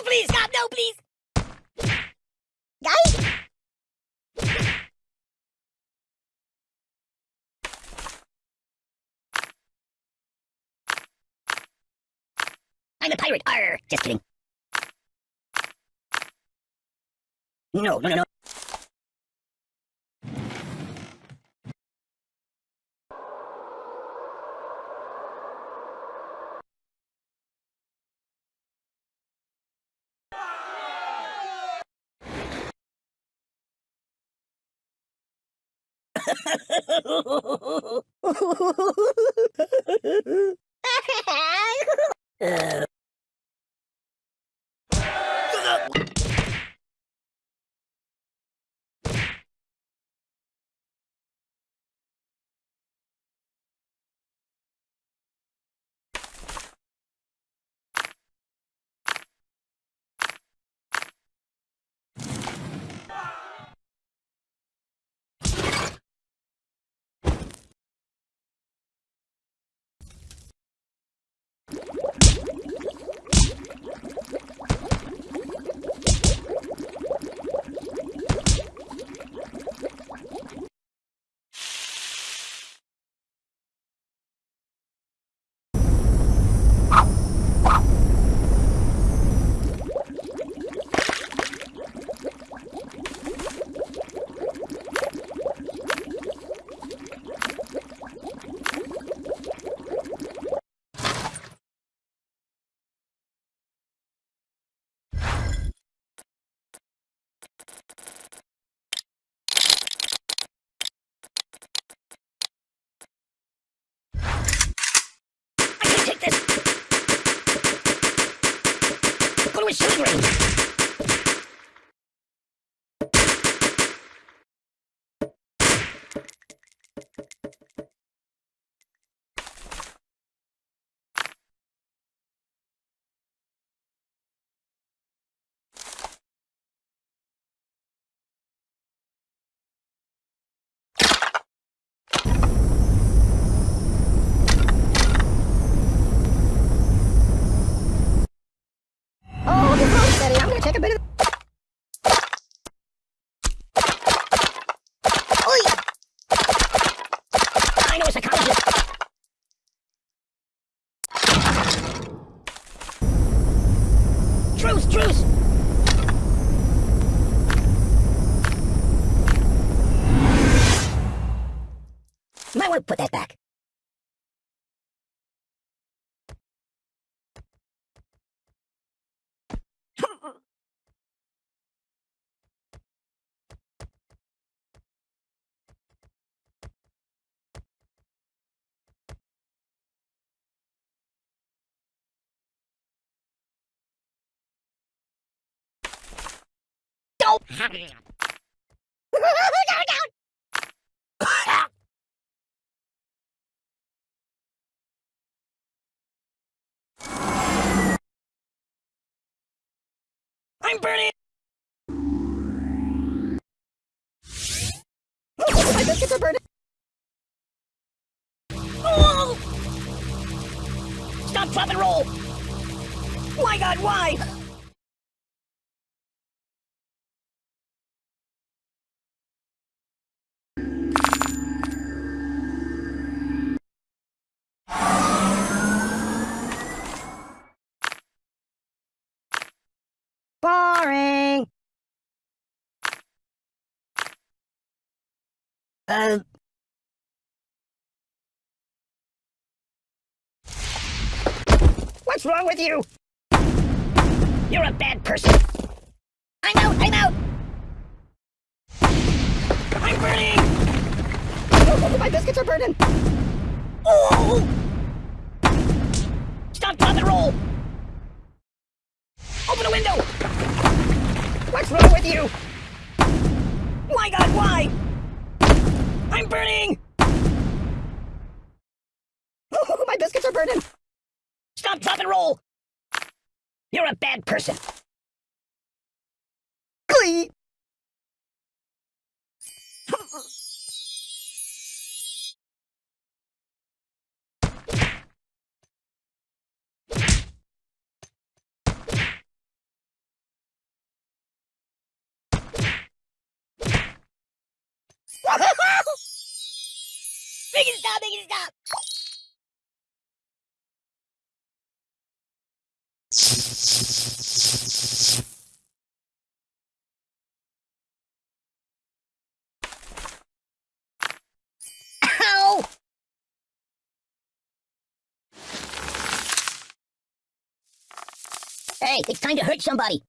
No, please, stop, no, please. Guys? I'm a pirate. Arr, just kidding. No, no, no, no. Uh, Thank you. Might put that back. Don't. I'm burning. My biscuits are burning. Stop, drop, and roll. My God, why? Uh. What's wrong with you? You're a bad person. I'm out, I'm out. I'm burning. Oh, my biscuits are burning. Oh! Stop, drop, and roll. Open a window. What's wrong with you? My God, why? I'm burning. Oh, my biscuits are burning. Stop, drop, and roll. You're a bad person. Glee. Hey, it's time to hurt somebody.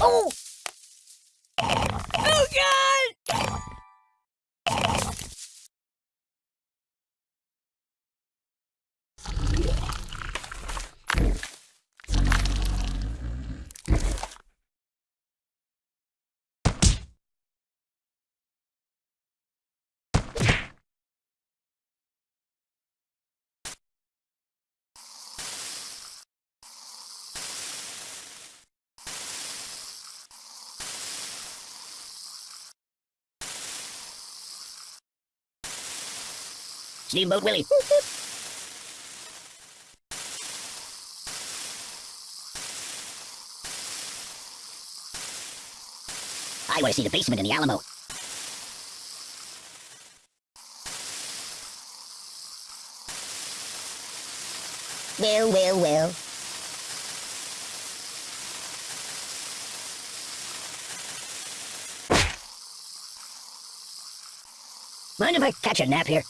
Oh! Oh, God! Steamboat Willie. I want to see the basement in the Alamo. Well, well, well. Mind if I catch a nap here?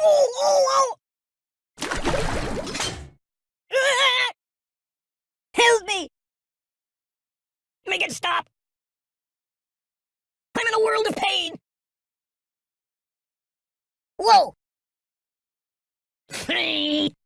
Oh, oh, oh! Help me! Make it stop! I'm in a world of pain! Whoa!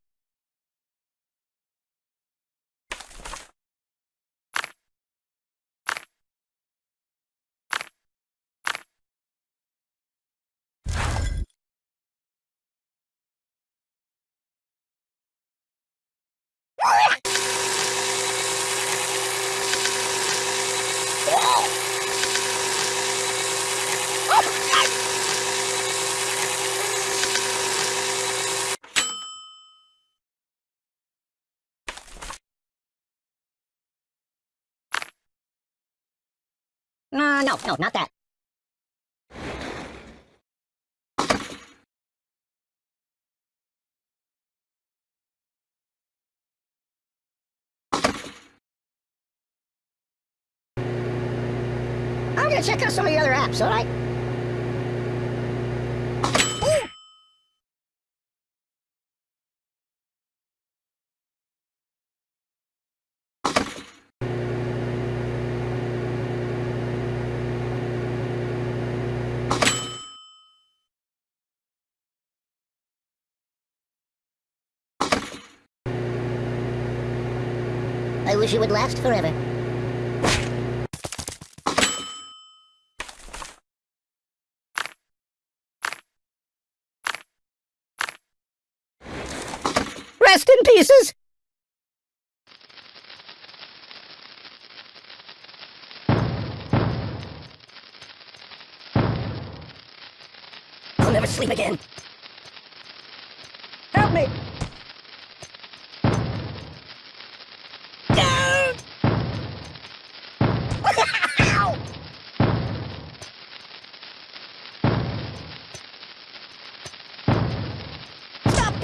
No, no, not that. I'm gonna check out some of the other apps, alright? I wish it would last forever. Rest in pieces! I'll never sleep again.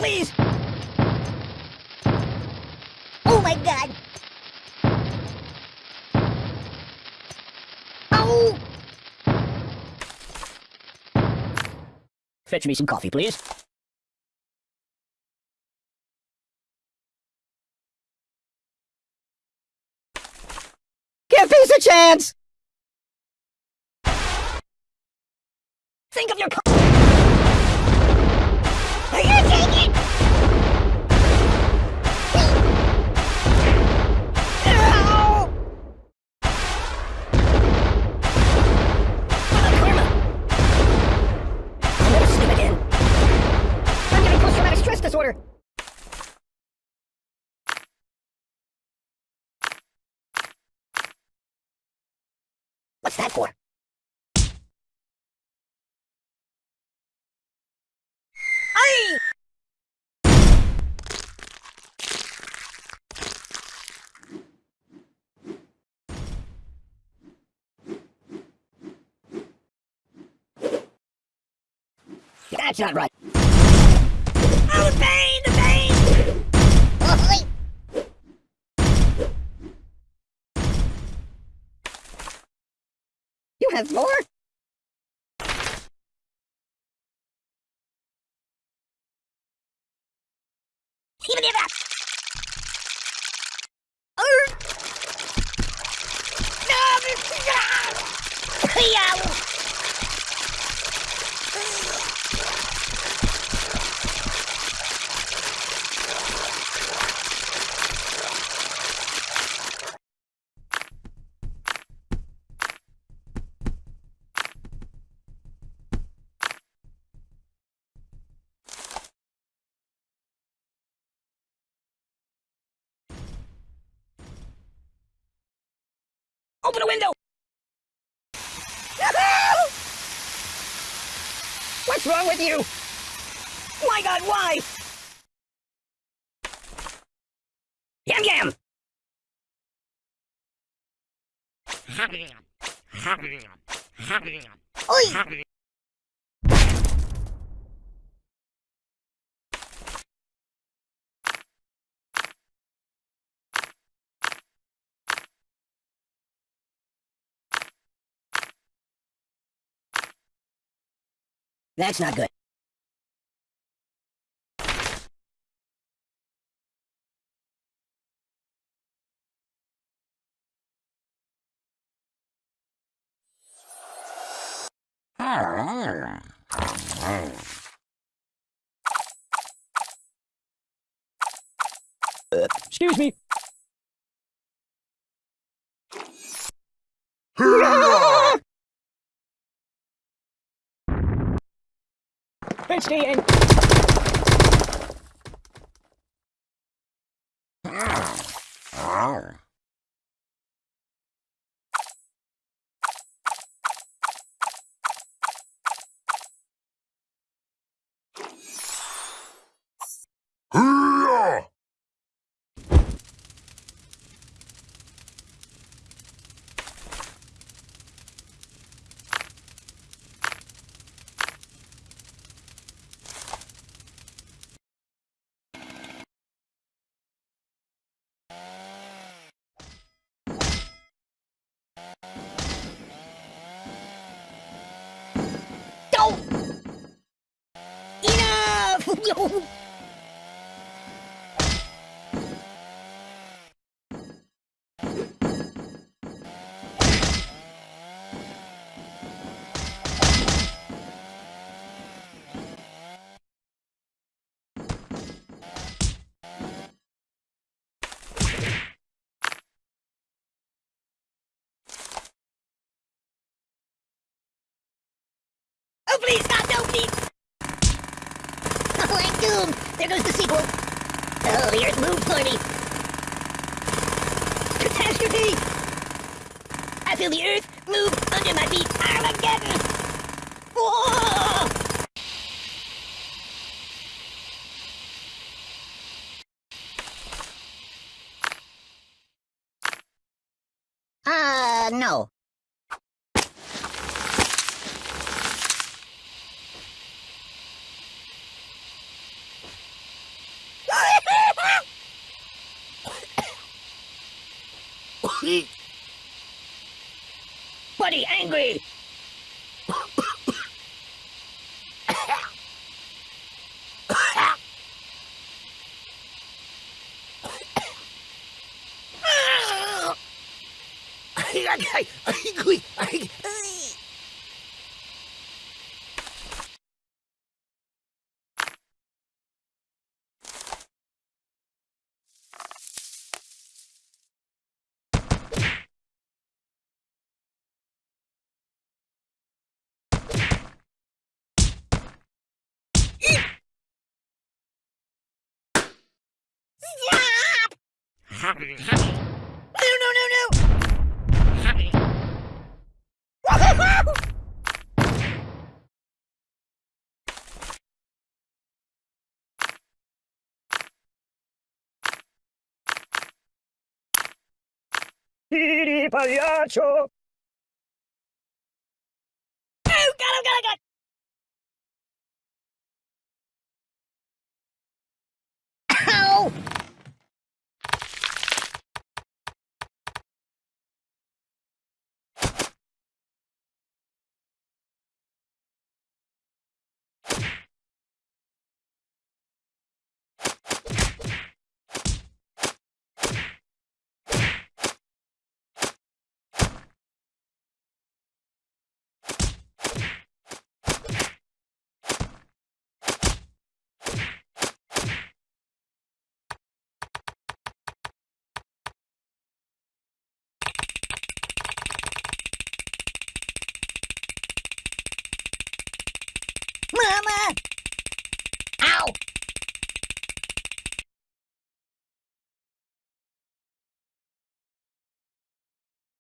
Please! Oh my god! Oh! Fetch me some coffee, please. Give peace a chance! Think of your co- Are you taking? What's that for? Aye! That's not right. Oh, the pain! The pain! Oh, Have more? Even it up! Oh! No! Yeah! Open a window! What's wrong with you? My god, why? Yam yam! Oi! That's not good. Excuse me. It's the end. Oh, please, God, no, please! There goes the sequel! Oh, the Earth moved for me! Catastrophe! I feel the Earth move under my feet! Armageddon! Whoa! Uh, no. Buddy, angry! Stop! No, no, no, no! Ridi pagliaccio! Oh, God, oh, God, oh, God!